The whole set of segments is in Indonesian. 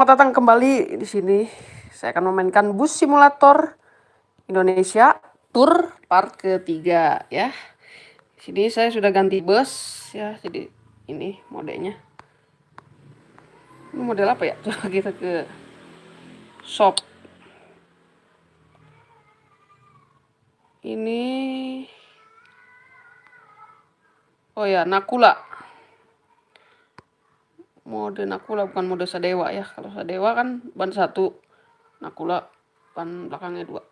Selamat datang kembali di sini. Saya akan memainkan bus simulator Indonesia Tour part ketiga ya. Di sini saya sudah ganti bus ya. Jadi ini modenya. Ini model apa ya? Coba kita ke shop. Ini Oh ya, Nakula mode Nakula bukan mode Sadewa ya. Kalau Sadewa kan ban satu, Nakula ban belakangnya dua.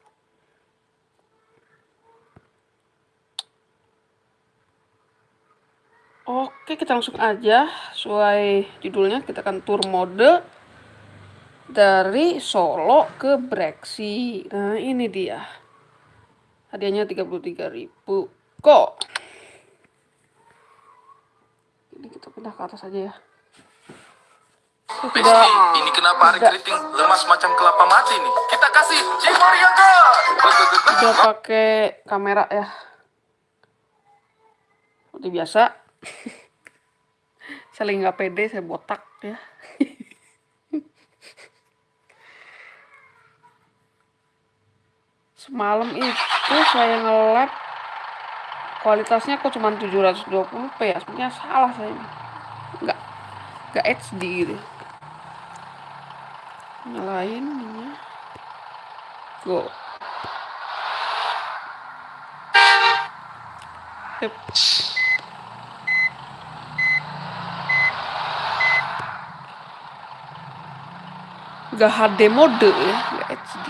Oke, kita langsung aja sesuai judulnya kita akan tur mode dari Solo ke Breksi. Nah, ini dia. Hadiahnya 33.000. Kok? Ini kita pindah ke atas aja ya. Ini kenapa hari keriting lemas macam kelapa mati nih? Kita kasih Jimor Yoga. Udah pakai kamera ya. Seperti biasa. saya lagi nggak pede, saya botak ya. Semalam itu saya nge kualitasnya kok cuma 720p ya. Sebenarnya salah saya. Nggak nggak HD gitu nyalain ini go Yep. Gak HD mode ya, gak HD.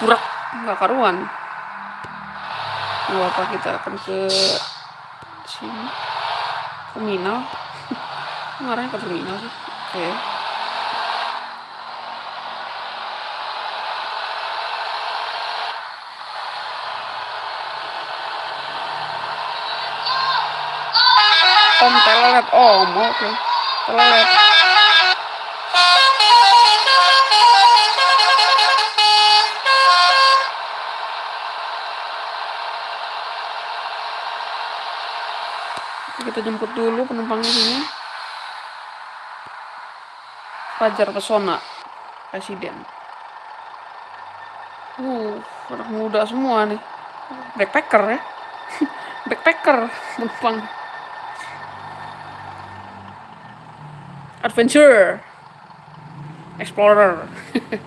Kurak, gak karuan. Gak apa kita akan ke sini. Terminal. Ngarahnya ke terminal sih. Oke. Okay. Om telet om oke. Okay. kita jemput dulu penumpangnya sini. Fajar Pesona Presiden. Uh anak muda semua nih. Backpacker ya? Backpacker penumpang adventure. Explorer.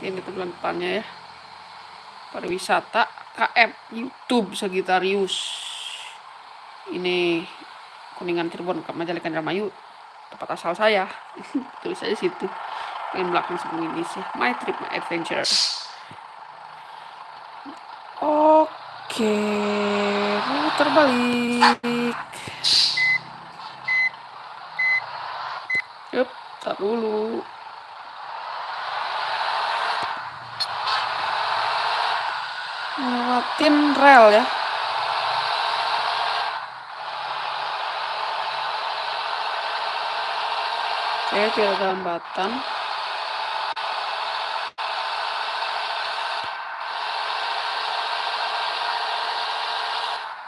Ini tujuan depannya ya. Pariwisata KF YouTube Sagitarius ini kuningan Cirebon Majalengka Indramayu. Tempat asal saya. Tulis aja situ. Pengen belakang sebelum ini sih. My trip my adventure. Oke putar balik tak dulu. Lewatin rel ya. Oke, tidak ada hambatan.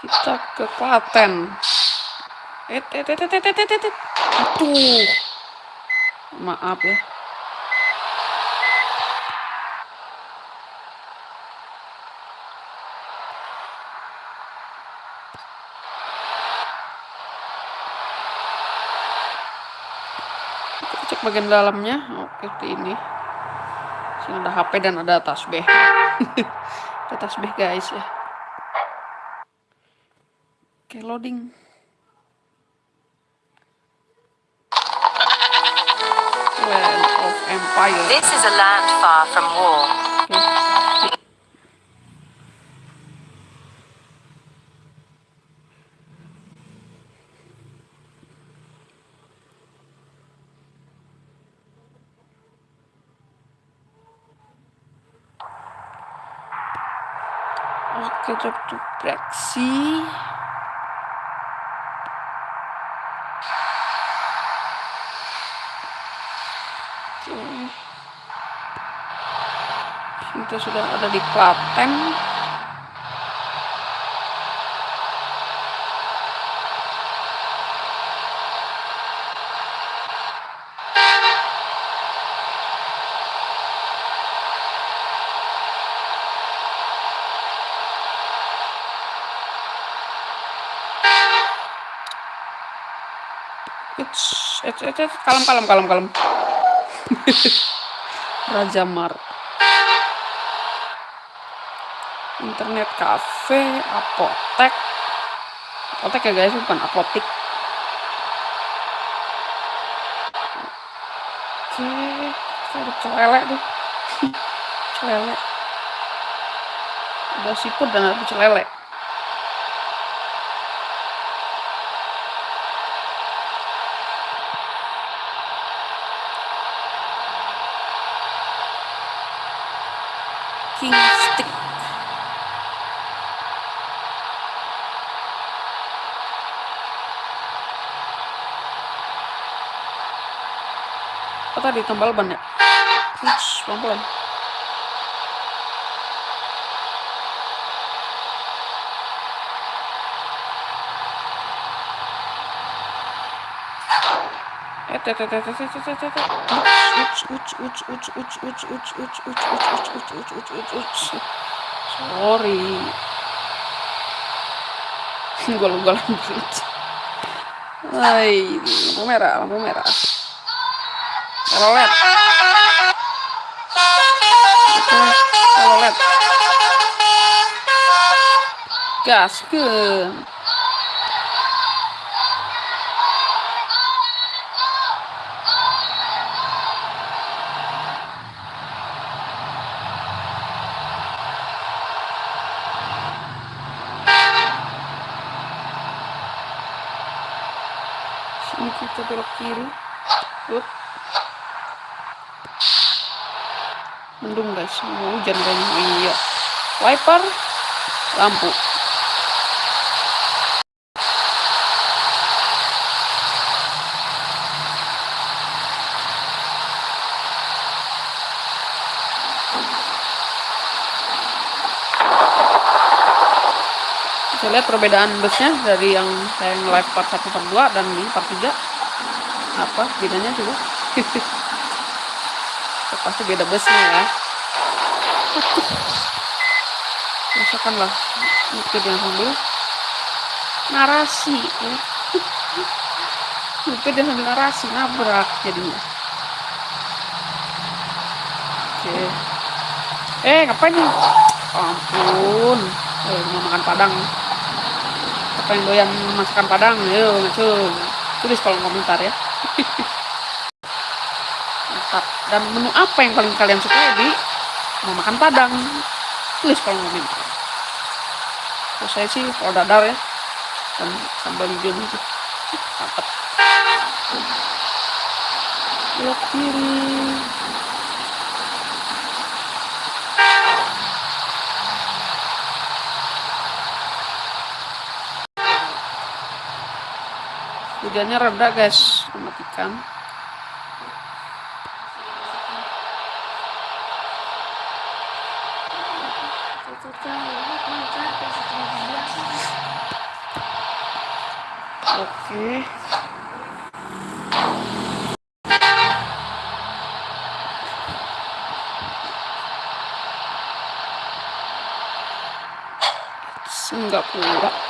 Kita ke Klaten. Eh, eh, eh, eh, eh, eh, eh. Aduh maaf ya. Kita cek bagian dalamnya. Oke seperti ini. Sini ada HP dan ada tasbih tasbih guys ya. Oke loading This is a land far from war. Oke, job to itu Kita sudah ada di Klaten. It's, it's, it's, kalem, kalem, kalem, kalem. Raja Mar. Internet cafe, apotek. Apotek ya guys, bukan apotik. Oke, ada celele tuh. celele. Ada siput dan ada celele. tadi tembal ban ya Ups, pelan-pelan sorry gue lupa lampu merah lampu merah rolet. Rolet. Gas ke? Mau hujan kayaknya. Oh, iya. Wiper, lampu. Lihat perbedaan busnya dari yang saya live part 1 part 2 dan di part 3 apa bedanya Ya, pasti beda busnya ya rasakan lah. Mungkin yang sambil narasi ya. yang sambil narasi nabrak jadinya. Oke. Eh ngapain nih? Ampun. Eh mau makan padang. Apa yang doyan masakan padang? Ayo ngacung tulis kalau komentar ya. Dan menu apa yang paling kalian suka di mau makan padang. Tulis kalau komentar Terus saya sih kalau dadar ya. Dan sambal hijau itu mantap. Belok kiri. Hujannya reda guys. Matikan 네. 줄. 싱가포르가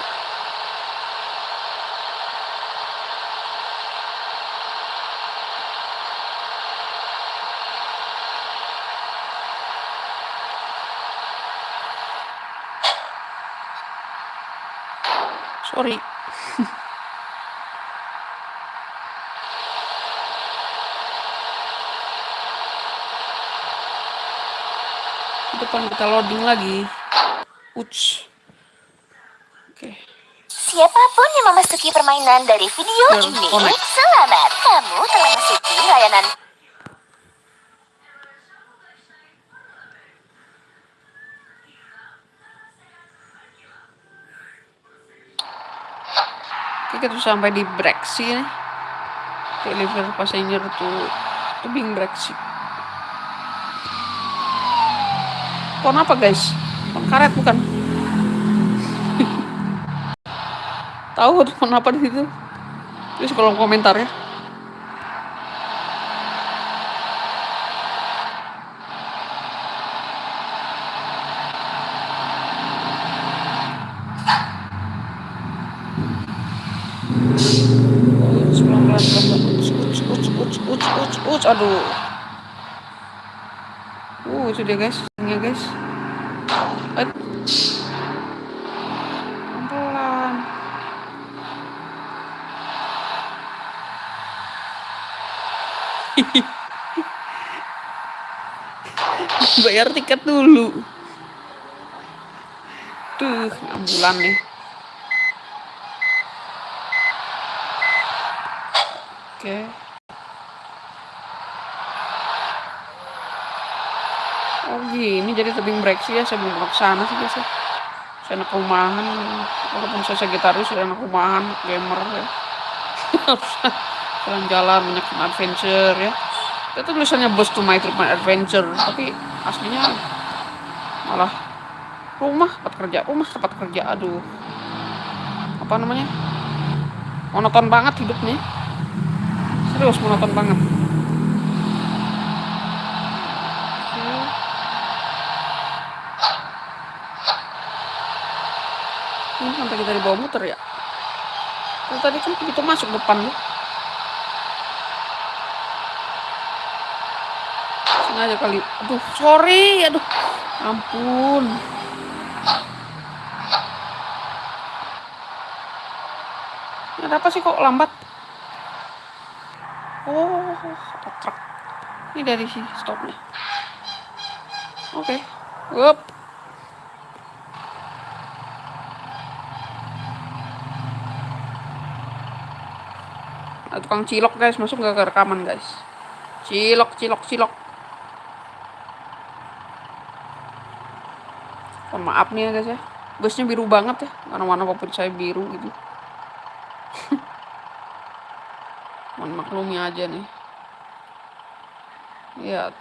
depan kita loading lagi Uts. Oke. Siapa pun yang memasuki permainan dari video Dan ini, connect. selamat. Kamu telah memasuki layanan Oke, kita sampai di Brexit. Deliver passenger to tubing Brexit. Pohon apa guys? Pohon karet bukan? Tahu pohon apa di situ? Terus kolom komentar ya. Aduh. Uh, itu dia guys, ini guys. Pelan. Bayar tiket dulu. Tuh, ambulan nih. Oke. Oh gini jadi tebing breksi ya, saya belum pernah ke sana sih ya. Saya anak rumahan, walaupun saya Sagittarius, saya anak rumahan, gamer ya. Jalan-jalan, banyak adventure ya. Itu tulisannya bus to my trip my adventure, tapi aslinya malah rumah tempat kerja, rumah tempat kerja, aduh. Apa namanya? Monoton banget hidupnya. Serius monoton banget. Oke. Sampai kita dibawa muter ya. Kalau tadi kan begitu masuk depan. Sengaja kali. Aduh, sorry. Aduh. Ampun. Ada apa sih kok lambat? Oh, truk. Ini dari sini stopnya. Oke. Up. Tukang cilok guys, masuk nggak ke rekaman guys. Cilok, cilok, cilok. Mohon maaf nih ya guys ya. Busnya biru banget ya. Mana-mana favorit saya biru gitu. Mohon maklumi aja nih. Ya.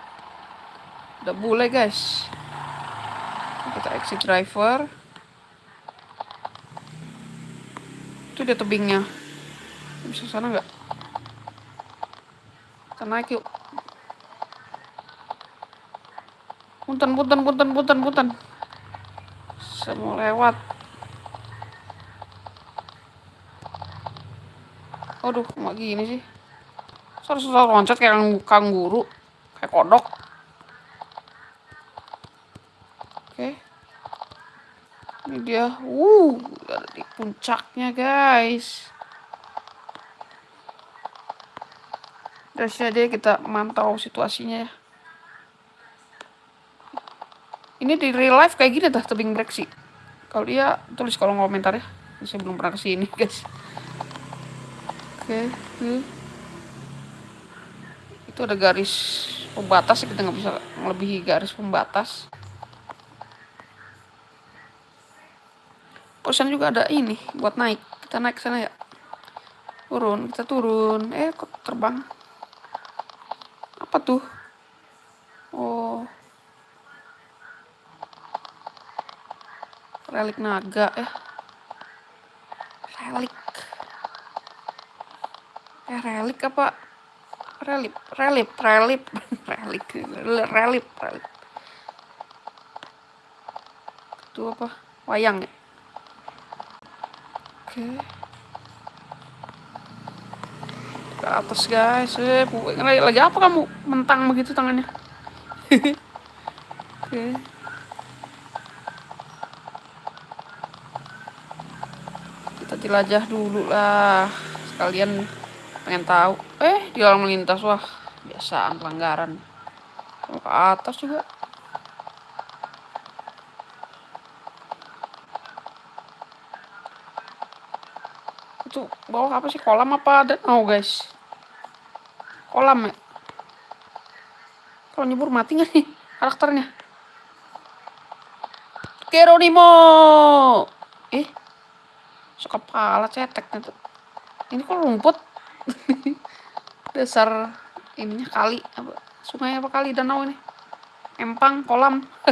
Udah boleh guys. Kita exit driver. Itu dia tebingnya. Bisa sana nggak? Kita naik yuk. Punten, punten, punten, punten, punten. Mau lewat. Aduh, kok gini sih? Selalu loncat kayak kang- kangguru. Kayak kodok. Oke. Ini dia. Uh, ada di puncaknya guys. Dari sini aja kita mantau situasinya ya. Ini di real life kayak gini dah tebing breksi. Kalau dia tulis kalau komentar ya. Saya belum pernah ke sini guys. Oke, oke. Itu ada garis pembatas kita nggak bisa melebihi garis pembatas. Perusahaan juga ada ini buat naik. Kita naik sana ya. Turun, kita turun. Eh, kok terbang? Apa tuh? Oh. Relik naga ya. Relik. Eh, relik apa? Relip, relip, relip, relik, relip, relip. Itu apa? Wayang ya? Oke. Ke atas guys. Eh, lagi, apa kamu? Mentang begitu tangannya. Oke. Kita jelajah dulu lah. Sekalian pengen tahu. Eh, di lalu lintas wah, biasaan pelanggaran. Ke atas juga. Itu bawah apa sih? Kolam apa danau, guys? Kolam ya? Kalau nyebur mati nggak nih karakternya? Geronimo! Eh, sekepala ceteknya tuh. Ini kok rumput? Dasar ininya kali apa sungai apa kali danau ini? Empang, kolam.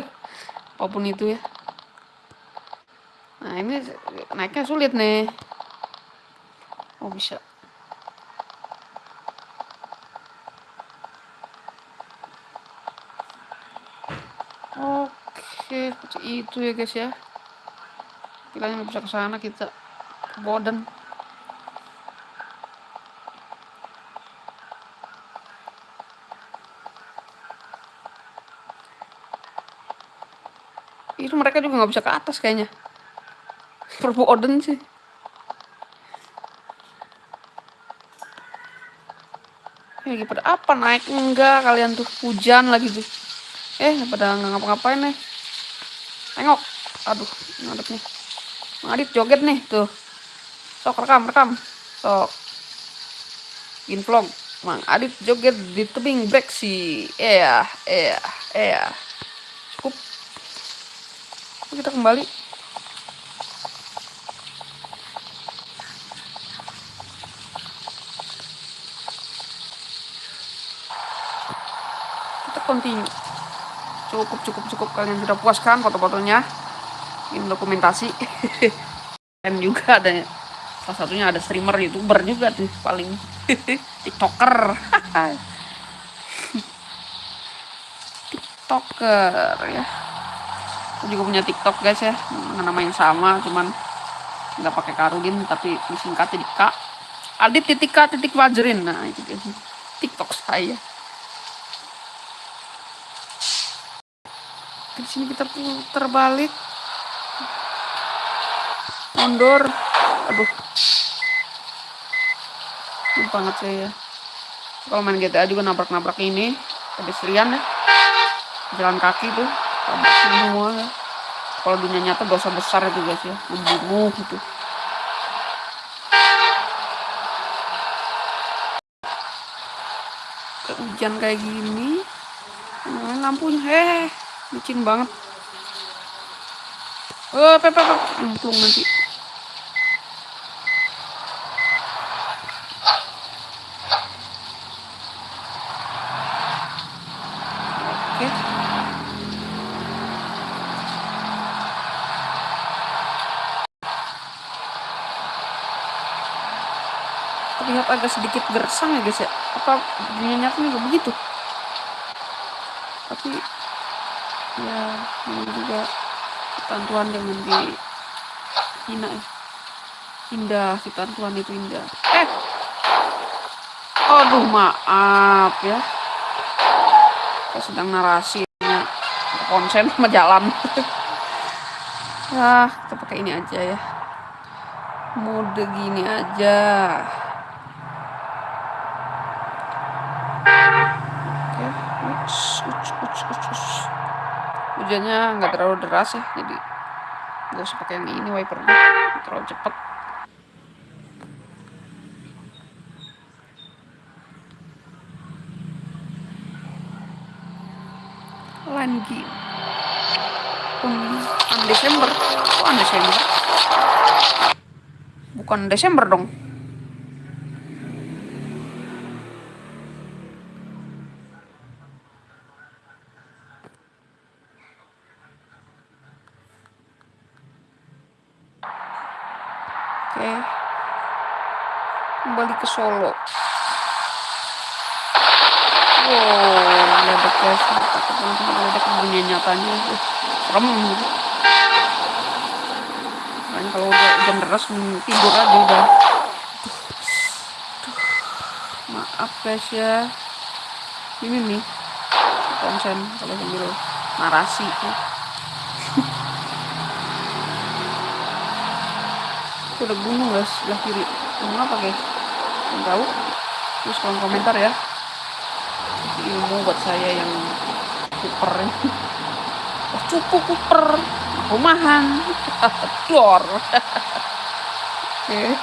Apa pun itu ya. Nah, ini naiknya sulit nih. Oh, bisa. Itu ya guys ya. Pilihannya bisa ke sana kita ke Boden. Itu mereka juga nggak bisa ke atas kayaknya. Perboden sih. lagi pada apa naik enggak kalian tuh hujan lagi tuh eh pada nggak ngapa-ngapain nih. Tengok. Aduh, ngadep nih. Ngadit joget nih tuh. Sok rekam, rekam. Sok. In vlog. Mang Adit joget di tebing breksi. Iya, iya, iya. Cukup. Kita kembali. Kita continue. Cukup, cukup, cukup. Kalian sudah puas kan foto-fotonya? Ini dokumentasi. Dan juga ada salah satunya ada streamer youtuber juga tuh paling. Tiktoker. Tiktoker ya. Aku juga punya tiktok guys ya. Nama yang sama cuman nggak pakai karudin tapi disingkatnya di k. Adit titik k titik wajrin. Nah itu tiktok saya di sini kita putar balik mundur. Aduh. Lupa banget saya kalau main GTA juga nabrak-nabrak ini. Pedestrian ya. Jalan kaki tuh. Tabrak semua ya. kalau dunia nyata dosa besar itu guys ya. Membunuh gitu. Hujan kayak gini. Lampunya. Heh licin banget. Oh pepe pepe untung nanti terlihat agak sedikit gersang ya guys ya. Apa nyata juga begitu? Tapi ya ini juga. Ketentuan jangan di hina ya. Indah ketentuan itu indah. Eh! Aduh maaf ya. Saya sedang narasinya konsen sama jalan. Ya kita pakai ini aja ya. Mode gini aja hujannya nggak terlalu deras ya jadi nggak usah pakai yang ini wipernya terlalu cepet. Lagi. Bukan Desember. Bukan Desember? Bukan Desember dong Oke. Kembali ke Solo. Wow, ledek guys. Takut banget sama dunia nyatanya. Uh, serem gitu. Makanya kalau udah jam deras tidur aja udah. Maaf guys ya. Ini nih konsen kalau sambil narasi. Ya. itu ada gunung guys sebelah kiri gunung apa guys yang tahu terus kolom komentar ya ilmu buat saya yang kuper oh, cupu kuper rumahan. Dor ini.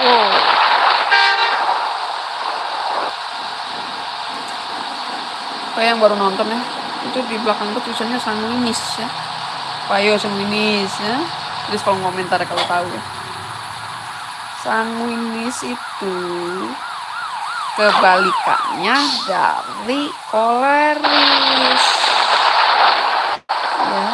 Wow kayak yang baru nonton ya. Itu di belakang tuh tulisannya sanguinis ya. Payo sanguinis ya. Terus kalau komentar kalau tahu ya. Sanguinis itu kebalikannya dari koleris ya.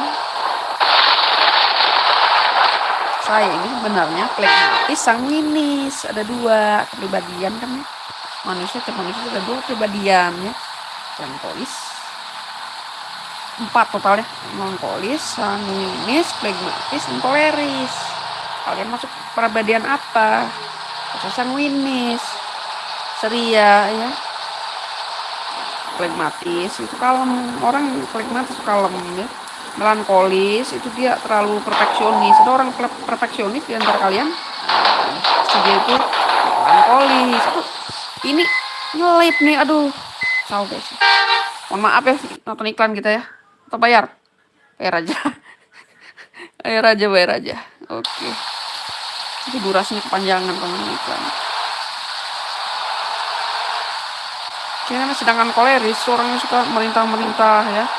Saya ini sebenarnya plekmatis sanguinis ada dua kepribadian kan ya. Manusia ke manusia ada dua kepribadian ya melankolis. Empat totalnya. Melankolis sanguinis flegmatis dan koleris kalian masuk kepribadian apa? Masa sanguinis ceria ya. Flegmatis itu kalem orang flegmatis kalem ya. Melankolis itu dia terlalu perfeksionis. Ada orang perfeksionis di antara kalian? Dia itu? Melankolis. Ini ngelip nih aduh. Salah guys mohon maaf ya nonton iklan kita ya. Atau bayar? Bayar aja. Bayar aja bayar aja. Oke. Itu durasinya kepanjangan kalau iklan Kayaknya sedangkan koleris orangnya suka merintah-merintah ya.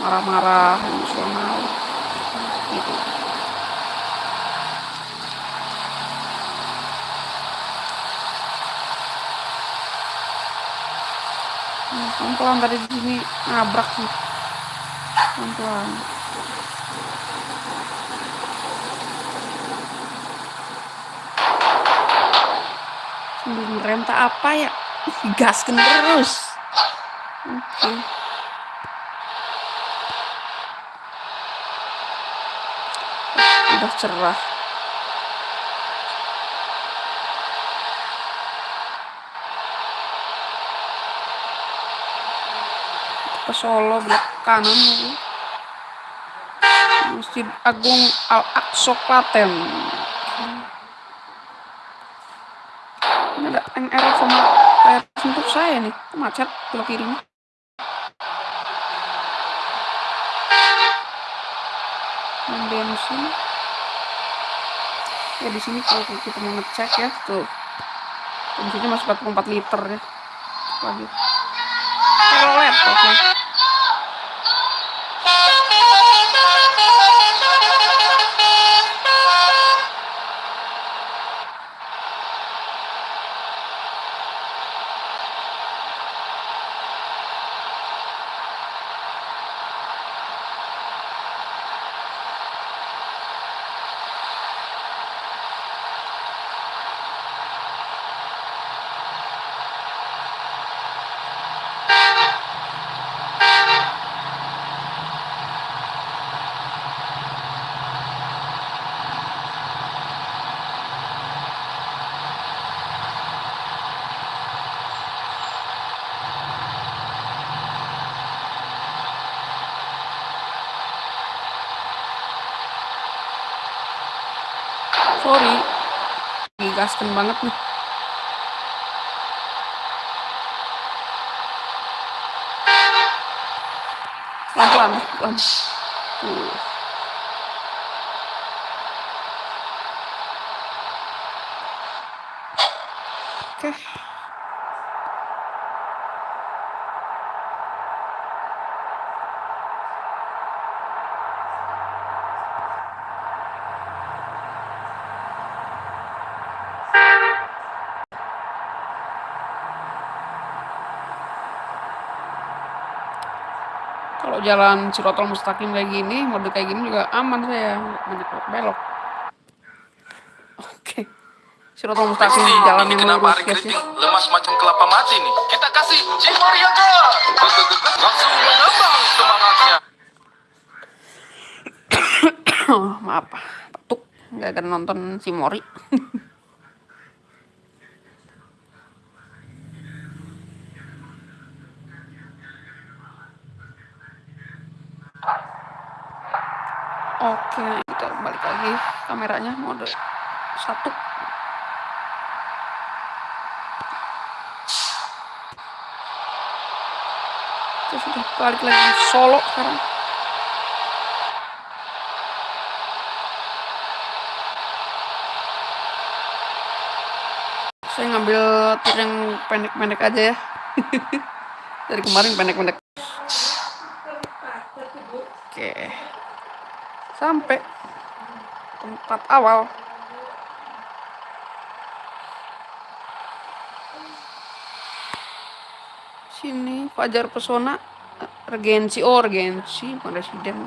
Marah-marah emosional. Gitu. Nah, pelan-pelan tadi di sini nabrak sih. Pelan-pelan. Sambil ngerem tak apa ya gaskan terus. Oke. Okay. udah cerah. Ke Solo belok kanan lagi. Masjid Agung Al Aqsa Klaten. Ini ada NR sama saya nih macet belok kirinya. Bensin ya di sini kalau kita mau ngecek ya tuh. Bensinnya masih 44 liter ya. Lagi led oke. okay. Digaskan banget nih pelan uh. oke okay. Jalan Cirotol Mustaqim kayak gini mode kayak gini juga aman saya. Banyak belok. Oke. Cirotol Mustaqim jalan yang lurus guys ya lemas macam kelapa mati nih. Kita kasih Cimoriaga langsung mengembang semangatnya. Maaf batuk nggak akan nonton Cimori Oke, kita balik lagi kameranya mode satu. Kita sudah balik lagi solo sekarang. Saya ngambil tir yang pendek-pendek aja ya. Dari kemarin pendek-pendek. Oke sampai tempat awal. Sini Fajar Pesona Regensi oh Regensi bukan Residen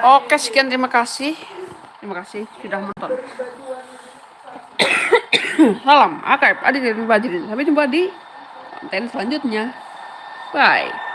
Oke sekian terima kasih kasih sudah menonton. Salam, akrab, adik dan bajirin. Sampai jumpa di konten selanjutnya. Bye.